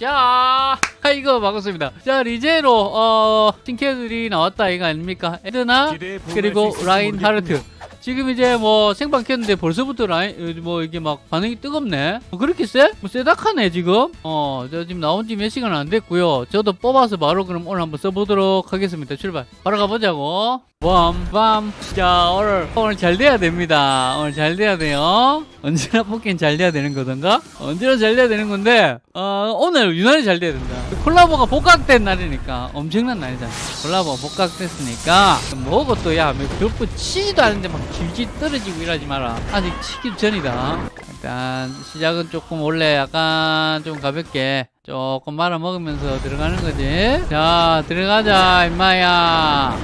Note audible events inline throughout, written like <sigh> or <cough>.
자 이거 반갑습니다. 자 리제로 어 신캐들이 나왔다 이거 아닙니까? 에드나 그리고 라인 하르트. 지금 이제 뭐 생방 켰는데 벌써부터 라인 뭐 이게 막 반응이 뜨겁네. 뭐 그렇게 세? 뭐 세닥하네 지금? 어저 지금 나온 지 몇 시간 안 됐고요. 저도 뽑아서 바로 그럼 오늘 한번 써보도록 하겠습니다. 출발. 바로 가보자고 빰빰 자 오늘 오늘 잘 돼야 됩니다. 오늘 잘 돼야 돼요. 언제나 뽑기는 잘 돼야 되는 거던가? 언제나 잘 돼야 되는 건데 어, 오늘 유난히 잘 돼야 된다. 콜라보가 복각된 날이니까 엄청난 날이잖아 콜라보가 복각됐으니까 뭐고 또야 몇분 치지도 않는데 막 질질 떨어지고 이러지 마라. 아직 치기 전이다. 일단 시작은 조금 원래 약간 좀 가볍게 조금 말아 먹으면서 들어가는 거지. 자 들어가자 임마야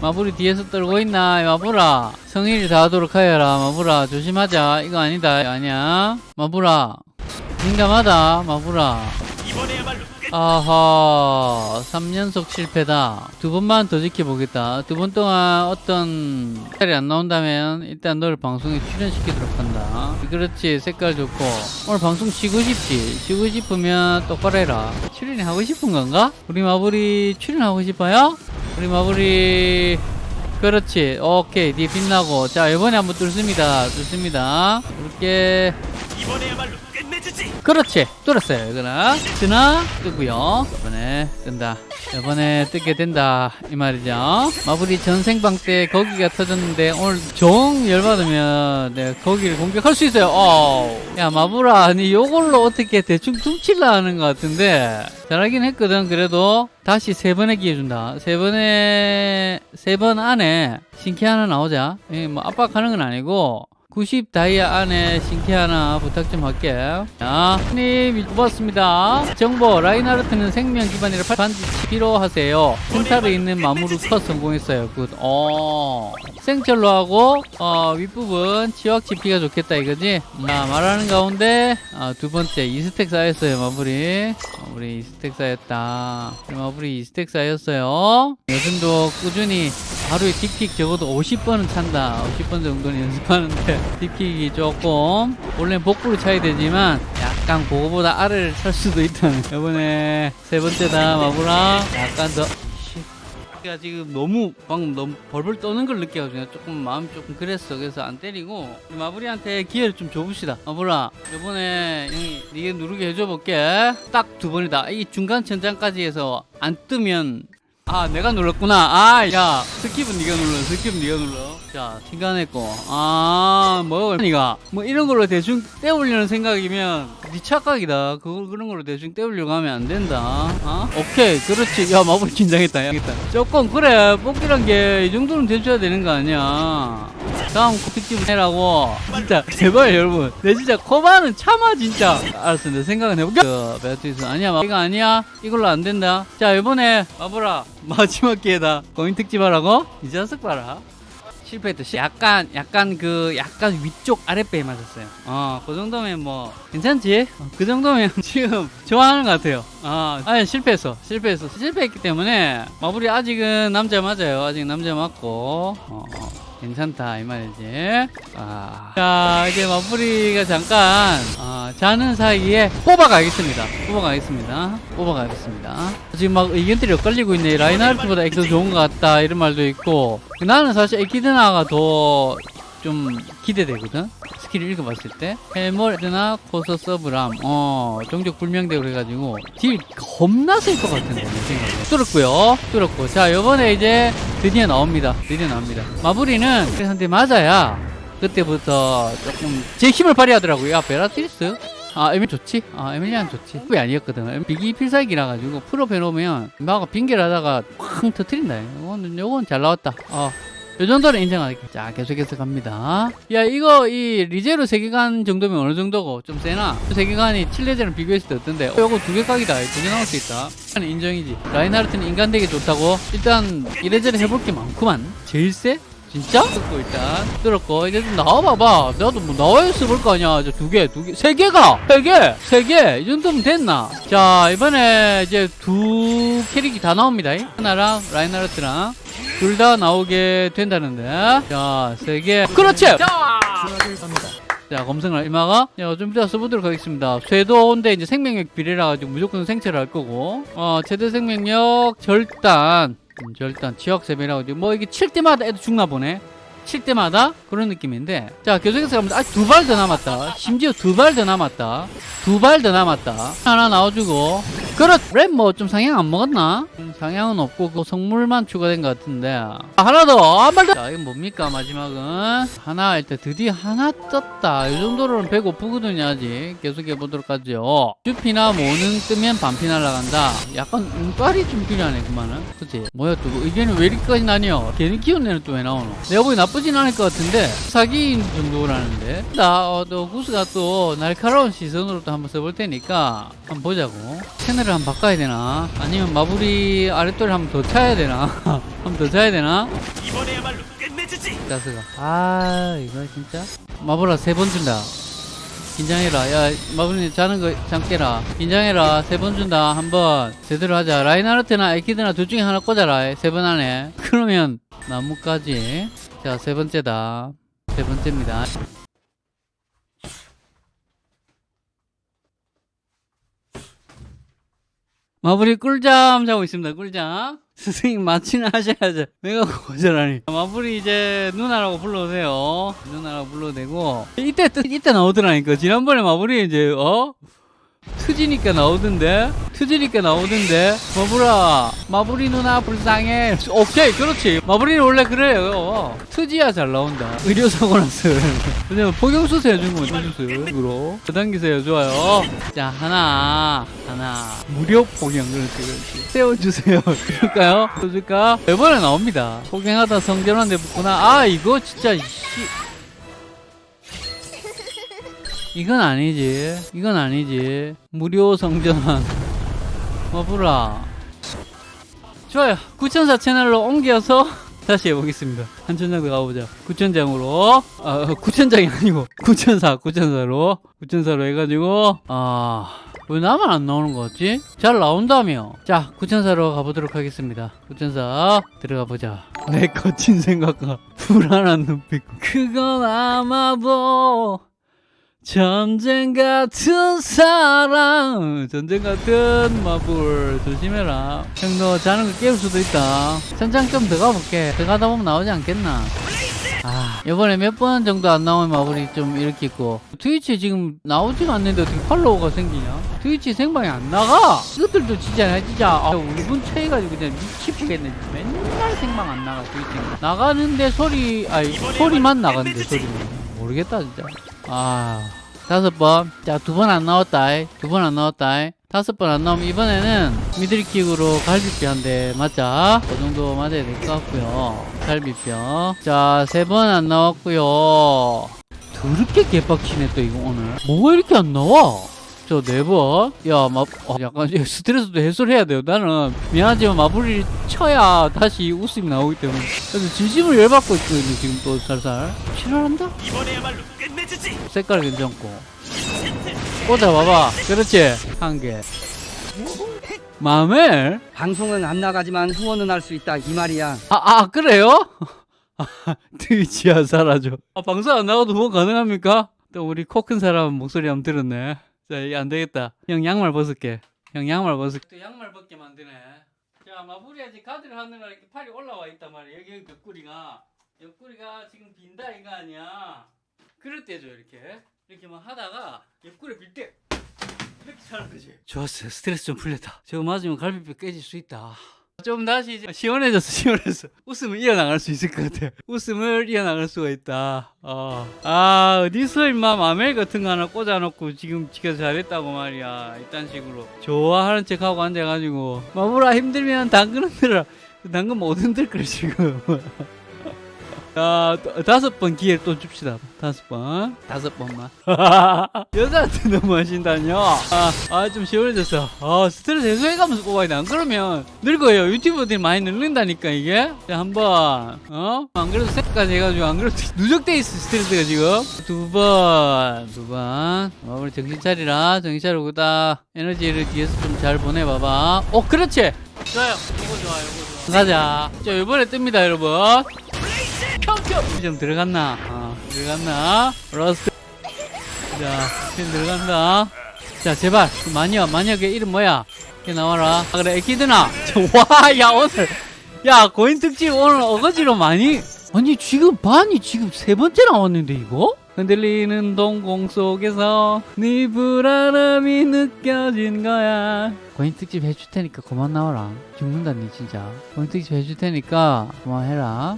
마블이 뒤에서 떨고 있나 마블아? 성의를 다하도록 하여라 마블아. 조심하자. 이거 아니다 아니야. 마블아. 민감하다 마블아. 아하 3연속 실패다. 두 번만 더 지켜보겠다. 두 번 동안 어떤 색깔이 안 나온다면 일단 너를 방송에 출연시키도록 한다. 그렇지 색깔 좋고. 오늘 방송 쉬고 싶지? 쉬고 싶으면 똑바로 해라. 출연이 하고 싶은 건가? 우리 마블이 출연하고 싶어요? 우리 마블이 그렇지. 오케이. 니 빛나고. 자 이번에 한번 뚫습니다. 뚫습니다. 이렇게. 이번에야말로. 그렇지. 뚫었어요 이거는. 뜨나? 뜨고요. 이번에 뜬다. 이번에 뜨게 된다 이 말이죠. 마블이 전생방 때 거기가 터졌는데 오늘 정 열받으면 네, 거기를 공격할 수 있어요. 어. 야 마블아 니 요걸로 어떻게 대충 tum칠라 하는 것 같은데. 잘하긴 했거든 그래도. 다시 세 번의 기회 준다. 세 번에 세 번 안에 신캐 하나 나오자. 예, 뭐 압박하는 건 아니고 90 다이아 안에 신캐 하나 부탁 좀 할게. 자, 님 뽑았습니다. 정보 라인하르트는 생명 기반이라 반드시 필요하세요. 센터에 있는 마무르 컷 성공했어요. 굿. 어. 생철로 하고 어, 윗부분 치확 지피가 좋겠다 이거지. 자, 말하는 가운데 어, 두 번째 2스택 쌓였어요. 마무리. 마무리 2스택 쌓였다. 마무리 2스택 쌓였어요. 요즘도 꾸준히 하루에 틱틱 적어도 50번은 찬다. 50번 정도는 <laughs> 연습하는데 딥킥이 조금. 원래 복부로 차야 되지만 약간 그거보다 아래를 찰 수도 있다는 이번에 세 번째다 마블아 약간 더. 가 지금 너무 방금 너무 벌벌 떠는 걸 느껴가지고 조금 마음이 조금 그랬어. 그래서 안 때리고 마블이한테 기회를 좀 줘봅시다. 마블아 이번에 니가 누르게 해줘 볼게. 딱 두 번이다. 이 중간 천장까지 해서 안 뜨면 아 내가 눌렀구나. 아야. 스킵은 네가 눌러. 스킵은 네가 눌러 자 시간했고 아뭐 니가 뭐 이런 걸로 대충 떼우려는 생각이면 네 착각이다. 그걸 그런 걸로 대충 떼우려고 하면 안 된다. 어? 오케이. 그렇지. 야 마블 긴장했다. 야겠다. 조금 그래. 뽑기란 게 이 정도는 돼줘야 되는 거 아니야. 다음 코피집 해라고. 진짜 제발 여러분. 내 진짜 코바는 참아 진짜. 알았어 내 생각은 해볼게. 그 베아트리스 아니야 이거 아니야? 이걸로 안 된다. 자 이번에 마블아 마지막 기회다. 고인 특집 하라고? 이 자식 봐라 실패했다. 약간 약간 그 약간 위쪽 아랫배에 맞았어요. 어, 그 정도면 뭐 괜찮지? 어, 그 정도면 <laughs> 지금 좋아하는 것 같아요. 아, 아니 실패했어. 실패했어. 실패했기 때문에 마무리 아직은 남자 맞아요. 아직 남자 맞고. 어, 어. 괜찮다 이 말이지. 아. 자 이제 마무리가 잠깐 어, 자는 사이에 뽑아가겠습니다. 뽑아가겠습니다. 뽑아가겠습니다. 지금 막 의견들이 엇갈리고 있네. 라인하르트보다 엑소 좋은 것 같다 이런 말도 있고. 나는 사실 에키드나가 더 좀 기대되거든 스킬을 읽어봤을 때? 헬몰드나 코서 서브람. 어 종족 불명되고 그래가지고 딜 겁나 쓸 것 같은데 뚫었고요 뚫었고. 자 요번에 이제 드디어 나옵니다 드디어 나옵니다. 마블이는 한테 맞아야 그때부터 조금 제 힘을 발휘하더라고요. 야 베라티리스? 아 에밀 좋지? 아 에밀리안 좋지. 왜 아니었거든. 비기 필살기라 가지고 풀업 해놓으면 마가 빙결 하다가 쾅 터트린다. 요건, 요건 잘 나왔다. 어. 요 정도는 인정할게. 자, 계속해서 갑니다. 야, 이거, 이, 리제로 세계관 정도면 어느 정도고? 좀 세나? 세계관이 칠레제랑 비교했을 때 어떤데? 어, 요거 두 개 각이다. 두 개 나올 수 있다. 인정이지. 라인하르트는 인간 되게 좋다고? 일단, 이래저래 해볼 게 많구만. 제일 세? 진짜? 뜯고 일단 뚫었고 이제 좀 나와봐봐 나도 뭐 나와있어 볼거 아니야 저 두 개, 두 개, 세 개가! 세 개! 세 개! 이 정도면 됐나? 자 이번에 이제 두 캐릭이 다 나옵니다 하나랑 라인하르트랑 둘 다 나오게 된다는데. 자세 개. 그렇지! 자! 자 검색을 이마가. 자, 좀 이따 써보도록 하겠습니다. 쇄도인데 이제 생명력 비례라 가지고 무조건 생체를 할 거고. 어 최대 생명력 절단. 음, 절단 지역 세배라고. 뭐 이게 칠 때마다 애도 죽나 보네 칠 때마다 그런 느낌인데 자 계속해서 가면 아직 두발 더 남았다. 심지어 두 발 더 남았다. 두 발 더 남았다. 하나 나와주고. 그렇 랩뭐 좀 상향 안 먹었나? 음, 상향은 없고 그 성물만 추가된 것 같은데. 아, 하나 더 한발 더 자 이건 뭡니까 마지막은? 하나 일단 드디어 하나 떴다. 이 정도로는 배고프거든요 아직. 계속 해 보도록 하죠. 쭈피나 모는 뜨면 반피 날라간다. 약간 운빨이 좀 필요하네 그만은. 그치? 뭐야 또 의견이 왜 이렇게까지 나뉘어? 괜히 키운 애는 또 왜 나오노? 내가 보기 나 쁘진 않을 것 같은데 사기인 정도라는데. 나또 구스가 또 날카로운 시선으로 또 한번 써볼 테니까 한번 보자고. 채널을 한번 바꿔야 되나? 아니면 마블이 아랫돌을 한번 더 차야 되나? <laughs> 한번 더 차야 되나? 이번에야말로 끝내주지. 가스가 아 이거 진짜? 마블아 세 번 준다 긴장해라. 야 마블님 자는 거 잠깨라. 긴장해라. 세 번 준다. 한 번 제대로 하자. 라인하르트나 에키드나 둘 중에 하나 꽂아라. 세 번 안에. <laughs> 그러면 나무까지. 자 세 번째다. 세 번째입니다 마블이 꿀잠 자고 있습니다. 꿀잠. <laughs> 선생님 마취는 하셔야죠. 내가 거절하니. 마블이 이제 누나라고 불러오세요. 누나라고 불러도 되고. 이때 또- 이때 나오더라니까. 지난번에 마블이 이제 어 트지니까 나오던데. 트지니까 나오던데. 마블아, 마블이 누나 불쌍해. 오케이, 그렇지. 마블이는 원래 그래요. 트지야 잘 나온다. 의료사고 났어. <laughs> 왜냐면 포경수술 해준 거면 포경수술으로. 저당기세요. 좋아요. 자, 하나, 하나. 무료 포경. 그렇지, 그렇지. 세워주세요. <laughs> 그럴까요? 써줄까? 이번에 나옵니다. 포경하다 성전환대 붙구나. 아, 이거 진짜, 씨. 이건 아니지. 이건 아니지. 무료 성전환. 마블아. 좋아요. 구천사 채널로 옮겨서 <laughs> 다시 해보겠습니다. 한 천장 더 가보자. 구천장으로. 아, 구천장이 아니고, 구천사, 구천사로. 구천사로 해가지고, 아, 왜 나만 안 나오는 거 같지? 잘 나온다며. 자, 구천사로 가보도록 하겠습니다. 구천사, 들어가 보자. 내 거친 생각과 불안한 눈빛. 그건 아마도 전쟁 같은 사랑 전쟁 같은 마블 조심해라. 형 너 자는 거 깨울 수도 있다. 천장 좀더 가볼게. 더 가다 보면 나오지 않겠나? 아 이번에 몇 번 정도 안 나온 마블이 좀 이렇게 있고 트위치 지금 나오지가 않는데 어떻게 팔로워가 생기냐? 트위치 생방이 안 나가? 이것들도 진짜 진짜 아, 5분 차이가지고 그냥 미치겠네. 맨날 생방 안 나가 트위치 나가는데 소리 아니 소리만 나가는데 소리만 모르겠다 진짜 아 다섯 번. 자 두 번 안 나왔다 두 번 안 나왔다 다섯 번 안 나오면 이번에는 미들킥으로 갈비뼈 한 대 맞자. 그 정도 맞아야 될 것 같고요. 갈비뼈. 자 세 번 안 나왔고요. 더럽게 개빡치네 또 이거 오늘. 뭐가 이렇게 안 나와 저 네 번? 야, 마, 어, 약간 스트레스도 해소를 해야 돼요. 나는 미안하지만 마블이 쳐야 다시 웃음이 나오기 때문에. 그래서 진심을 열받고 있거든요, 지금 또 살살. 실화한다? 이번에야말로 끝내주지. 색깔 괜찮고 꽂아 봐봐 그렇지 한 개 마멜? 방송은 안 나가지만 후원은 할 수 있다 이 말이야. 아, 아 그래요? <laughs> 아, 트위치야 사라져 아, 방송 안 나가도 후원 가능합니까? 또 우리 코 큰 사람 목소리 한번 들었네 자 이게 안 되겠다. 형 양말 벗을게. 형 양말 벗을게 또 양말 벗게 만드네. 자 아직 가드를 하느라 이렇게 팔이 올라와 있단 말이야. 여기 옆구리가. 옆구리가 지금 빈다 이거 아니야? 그럴 때죠 이렇게. 이렇게 막 하다가 옆구리 빌때 이렇게 자는 거지. 좋았어 스트레스 좀 풀렸다. 저거 맞으면 갈비뼈 깨질 수 있다 좀 다시 시원해졌어 시원해졌어. 웃음을 이어나갈 수 있을 것 같아 웃음을 이어나갈 수가 있다. 어. 아 어디서 임마 마멜 같은 거 하나 꽂아놓고 지금 지가 잘했다고 말이야. 이딴 식으로. 좋아하는 척하고 앉아가지고. 마무라 힘들면 당근 흔들어. 당근 못 흔들 걸 지금 <laughs> 자, 또- 다섯 번 기회를 또 줍시다. 다섯 번. 다섯 번만. <laughs> 여자한테 너무 하신다뇨? 아, 아, 좀 시원해졌어. 아, 스트레스 해소해가면서 뽑아야 돼. 안 그러면 늙어요. 유튜버들이 많이 늙는다니까, 이게. 자, 한 번. 어? 안 그래도 색까지 해가지고, 안 그래도 <laughs> 누적돼 있어, 스트레스가 지금. 두 번. 두 번. 어, 우리 정신 차리라. 정신 차리고, 다 에너지를 뒤에서 좀 잘 보내봐봐. 어, 그렇지! 좋아요. 이거 좋아, 이거 좋아. 가자. 자, 이번에 뜹니다, 여러분. 평평 좀 들어갔나? 어, 들어갔나? 러스트 자, 지금 들어간다. 자, 제발. 그 마녀, 마녀의 이름 뭐야? 이렇게 나와라. 아, 그래, 에키드나. <laughs> 와, 야, 오늘. 야, 고인 특집 오늘 어거지로 많이. 아니, 지금 반이 지금 세 번째 나왔는데, 이거? 흔들리는 동공 속에서 네 불안함이 느껴진 거야. 고인 특집 해줄 테니까 그만 나와라. 죽는다, 니 진짜. 고인 특집 해줄 테니까 그만해라.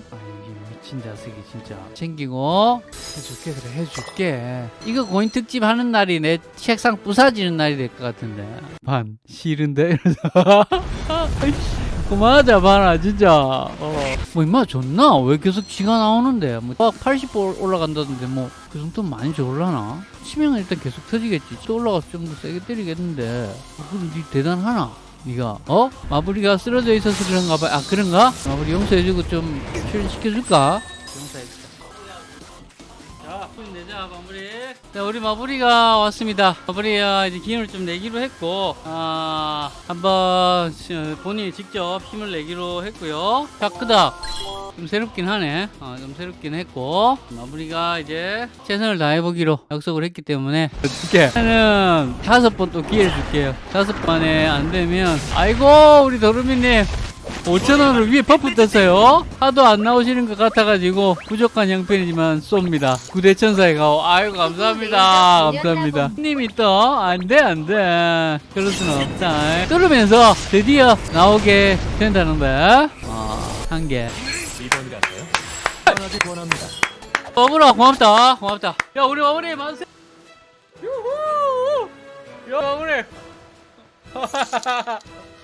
미친 자식이 진짜. 챙기고 해줄게, 그래, 해줄게. 이거 고인 특집 하는 날이 내 책상 부사지는 날이 될 것 같은데. 반, 싫은데? 이러면서. <laughs> 그만하자 봐라 진짜 어. 뭐 임마 좋나? 왜 계속 지가 나오는데 뭐 80보 올라간다던데 뭐 그 정도면 많이 좋을라나? 치명은 일단 계속 터지겠지 또 올라가서 좀 더 세게 때리겠는데 어, 그럼 니 대단하나? 니가 어? 마블이가 쓰러져 있어서 그런가 봐. 아 그런가? 마블이 용서해주고 좀 출연시켜줄까? 용서해줄까? 자, 힘내자 마무리. 자, 우리 마무리가 왔습니다. 마무리가 이제 기운을 좀 내기로 했고, 아, 한번 시- 본인이 직접 힘을 내기로 했고요. 자, 그다. 좀 새롭긴 하네. 어, 좀 새롭긴 했고, 마무리가 이제 최선을 다해보기로 약속을 했기 때문에, 어떻게? 저는 다섯 번 또 기회를 줄게요. 다섯 번에 안 되면, 아이고, 우리 도루미님. 5천원을 위에 버프 떴어요. 하도 안 나오시는 것 같아가지고 부족한 형편이지만 쏩니다. 구대천사에 가오. 아이고 감사합니다. 감사합니다. 님이 또 안돼 안돼. 그럴 수는 없다. 뚫으면서 드디어 나오게 된다는데. 어, 한 개. 마무라 고맙다. 고맙다. 야 우리 마무리 만세. 유후. 야 마무리. <laughs>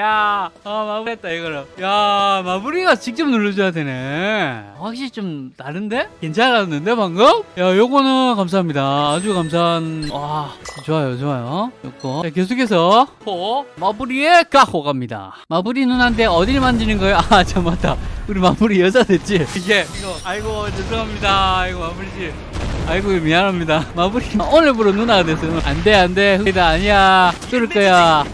야, 아, 마무리했다, 이거를. 야, 마무리가 직접 눌러줘야 되네. 확실히 좀 다른데? 괜찮았는데, 방금? 야, 요거는 감사합니다. 아주 감사한, 와, 좋아요, 좋아요. 요거. 자, 계속해서, 호, 마무리의 가호 갑니다. 마무리 누나인데 어딜 만지는 거예요? 아, 참, 맞다. 우리 마무리 여자 됐지? 이게, 이거, 아이고, 죄송합니다. 아이고, 마무리씨. 아이고 미안합니다 마무리 오늘부로 누나가 됐어요 안돼 안돼 흑이다 아니야 뚫을 거야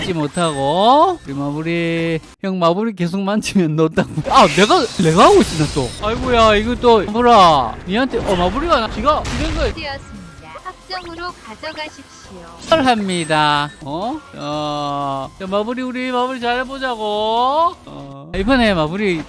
잊지 못하고 우리 마무리 형 마무리 계속 만지면 넣었다고 아 내가 내가 하고 있어 또 아이고야 이거 또 마무라 니한테 어 마무리가 나- 지가 이런 거 되었습니다. 합정으로 가져가십시오. 합니다 어? 어 자, 마무리 우리 마무리 잘해보자고 어, 이번에 마무리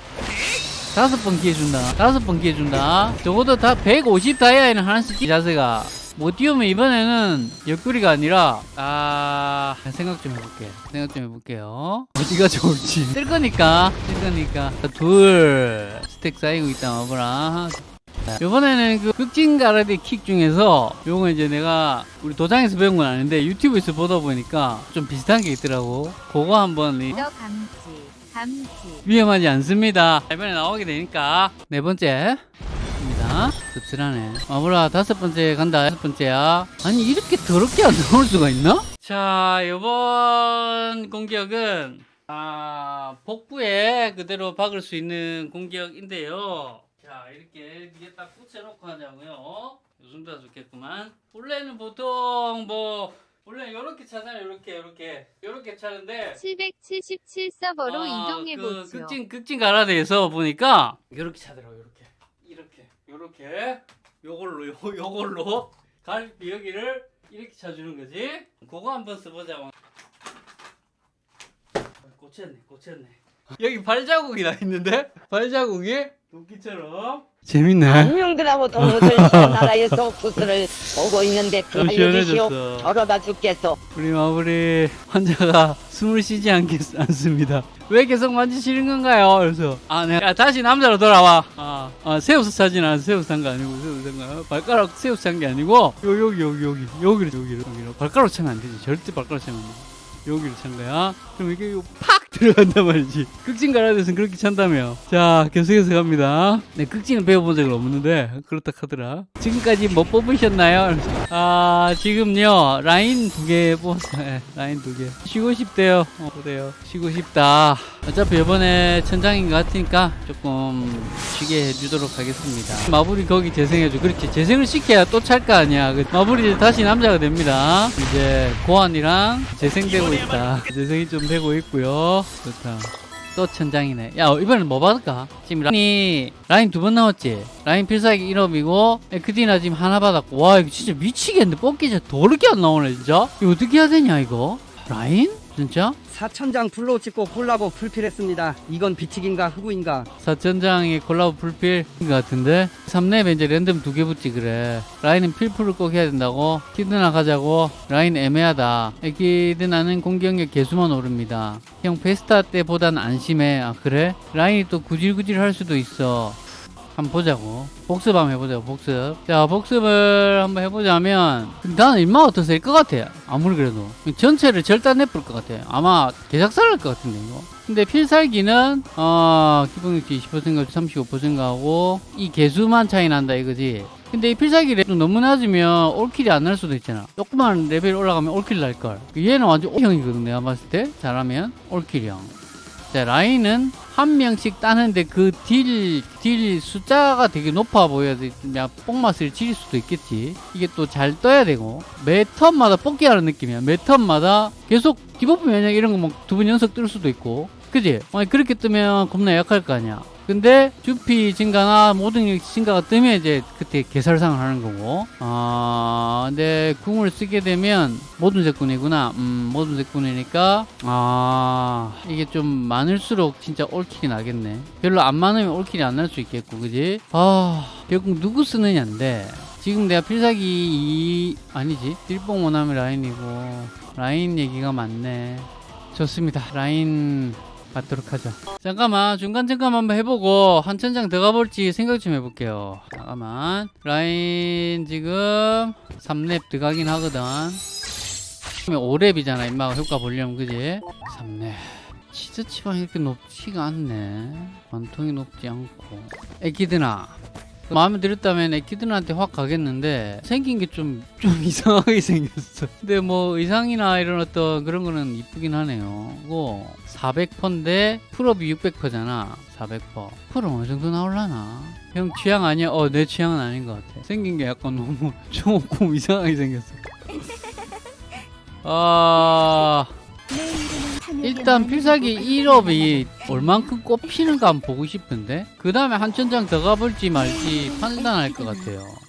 다섯 번 기회 준다. 다섯 번 기회 준다. 적어도 다 150 다이아에는 하나씩 이 자세가 못 띄우면 이번에는 옆구리가 아니라 아 생각 좀 해볼게. 생각 좀 해볼게요. 어디가 좋을지. 뜰 거니까 뜰 거니까 둘 스택 쌓이고 있다 마보라. 이번에는 그 극진 가라데 킥 중에서 요거 이제 내가 우리 도장에서 배운 건 아닌데 유튜브에서 보다 보니까 좀 비슷한 게 있더라고. 그거 한번 감지, 감지. 위험하지 않습니다. 이번에 나오게 되니까 네 번째 입니다. 씁쓸하네. 마무라 다섯 번째 간다. 다섯 번째야. 아니 이렇게 더럽게 안 나올 수가 있나? 자 이번 공격은 아 복부에 그대로 박을 수 있는 공격인데요. 자 이렇게 위에 딱 붙여놓고 하자고요. 요 정도가 좋겠구만. 원래는 보통 뭐 원래 이렇게 차잖아요. 이렇게 이렇게 이렇게 차는데 777 서버로 아, 이동해 그 보죠. 극진 극진 가라데에서 보니까 이렇게 차더라고 이렇게 이렇게 요걸로 요 요걸로 갈비 여기를 이렇게 차주는 거지. 그거 한번 써보자. 꽂혔네, 꽂혔네. 여기 발자국이 나 있는데 발자국이 도끼처럼 재밌네. 안녕들하고 동무들 <laughs> 나라에서 구슬을 보고 있는데 좀 알려주시오. 저러다 죽겠소. 우리 마무리 환자가 숨을 쉬지 않겠, 않습니다. 왜 계속 만지시는 건가요? 그래서 아, 네. 야, 다시 남자로 돌아와. 아, 아 새우스 사진 않아. 새우스 산거 아니고 새우스 산거 발가락 새우스 산게 아니고 요 여기 여기 여기 여기를 여기를 여기를 발가락 차면 안 되지. 절대 발가락 차면 안 돼. 여기를 찬 거야. 그럼 이게 요팍 들어간단 말이지. 극진 가라 데서는 그렇게 찬다며. 자, 계속해서 갑니다. 네, 극진은 배워본 적은 없는데 그렇다 하더라. 지금까지 뭐 뽑으셨나요? 아, 지금요 라인 두 개 뽑았어요. 네, 라인 두 개. 쉬고 싶대요. 어, 그래요. 쉬고 싶다. 어차피 이번에 천장인 것 같으니까 조금 쉬게 해주도록 하겠습니다. 마블이 거기 재생해줘. 그렇지. 재생을 시켜야 또 찰 거 아니야. 그 마블이 다시 남자가 됩니다. 이제 고환이랑 재생되고 있다. 재생이 좀 되고 있고요. 좋다. 또 천장이네. 야, 이번엔 뭐 받을까? 지금 라인이, 라인 두 번 나왔지? 라인 필살기 1업이고, 에크디나 지금 하나 받았고. 와, 이거 진짜 미치겠는데. 뽑기 진짜 더럽게 안 나오네, 진짜? 이거 어떻게 해야 되냐, 이거? 라인? 진짜? 사천장 불로 찍고 콜라보 풀필했습니다. 이건 비치기인가 흑우인가? 사천장이 콜라보 풀필인 것 같은데 3렙에 이제 랜덤 두 개 붙지 그래 라인은 필풀을 꼭 해야 된다고 키드나 가자고 라인 애매하다 키드나는 공격력 개수만 오릅니다 형 페스타 때보단 안심해 아 그래? 라인이 또 구질구질 할 수도 있어 한번 보자고. 복습 한번 해보자고 복습. 자 복습을 한번 해보자면 나는 일마 어떠세요? 일것 같아 아무리 그래도. 전체를 절단 내볼 것 같아 아마 개작살 날것 같은데 이거. 근데 필살기는 어 기본력치 20%가 35%하고 이 개수만 차이 난다 이거지. 근데 이 필살기 랩도 너무 낮으면 올킬이 안 날 수도 있잖아. 조그만 레벨 올라가면 올킬 날걸. 얘는 완전 O형이거든 내가 봤을 때. 잘하면 올킬형. 자, 라인은 한 명씩 따는데 그 딜, 딜 숫자가 되게 높아 보여야 돼. 그냥 뽕맛을 지릴 수도 있겠지. 이게 또 잘 떠야 되고. 매 턴마다 뽑기 하는 느낌이야. 매 턴마다 계속 디버프 면역 이런 거 뭐 두 번 연속 뜰 수도 있고. 그지? 아니, 그렇게 뜨면 겁나 약할 거 아니야. 근데 주피 증가나 모든 력 증가가 뜨면 이제 그때 개설상을 하는 거고. 아 근데 궁을 쓰게 되면 모든 색군이구나. 음 모든 색군이니까 아 이게 좀 많을수록 진짜 올킬이 나겠네. 별로 안 많으면 올킬이 안 날 수 있겠고 그지? 아 결국 누구 쓰느냐인데. 지금 내가 필살기 이 아니지? 딜뽕 원하면 라인이고. 라인 얘기가 많네. 좋습니다. 라인 받도록 하죠. 잠깐만 중간 점검 한번 해보고 한 천장 더 가볼지 생각 좀 해볼게요. 잠깐만 라인 지금 3렙 들어가긴 하거든. 5렙이잖아 임마가 효과 보려면 그지? 3렙 치즈 치방 이렇게 높지가 않네. 완통이 높지 않고. 에키드나 마음에 들었다면 에키드나한테 확 가겠는데 생긴 게좀좀 <laughs> 이상하게 생겼어. 근데 뭐 의상이나 이런 어떤 그런 거는 이쁘긴 하네요. 그거 400%인데 풀업이 600%잖아. 400%. 풀은 어느 정도 나올라나? 형 취향 아니야? 어, 내 취향은 아닌 것 같아. 생긴 게 약간 너무 <laughs> 조금 이상하게 생겼어. 아, 일단 필살기 1업이 얼만큼 꼽히는가 한번 보고 싶은데 그 다음에 한 천장 더 가볼지 말지 판단할 것 같아요